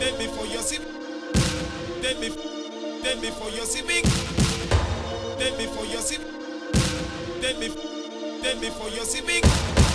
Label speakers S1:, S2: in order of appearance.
S1: Then before your civic. Then me, Then before your civic. Then me your civic. Then me, Then before your civic.